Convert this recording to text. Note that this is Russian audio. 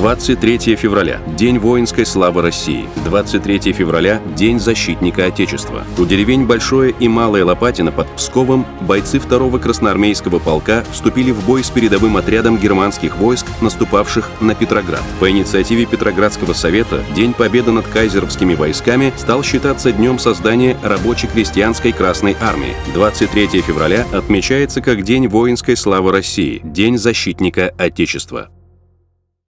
23 февраля – День воинской славы России. 23 февраля – День защитника Отечества. У деревень Большое и Малое Лопатино под Псковом бойцы 2-го красноармейского полка вступили в бой с передовым отрядом германских войск, наступавших на Петроград. По инициативе Петроградского совета День Победы над кайзеровскими войсками стал считаться днем создания рабоче-крестьянской Красной Армии. 23 февраля отмечается как День воинской славы России, День защитника Отечества.